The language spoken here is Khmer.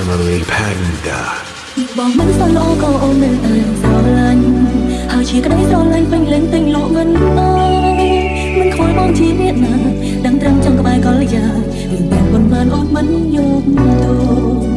Family Panda បងមិនសន់ល្អក៏អូននៅតែស្រឡាញ់ហើយជាក្តីស្រឡាញ់ពេញលេញទិញលក់មិនអើយមិនខ្វល់បងជាអ្នកណាដឹងត្រឹមចង់ក្បែរកលយ៉ារឿងទាំងប៉ុន្មានអូនមិនយកទោស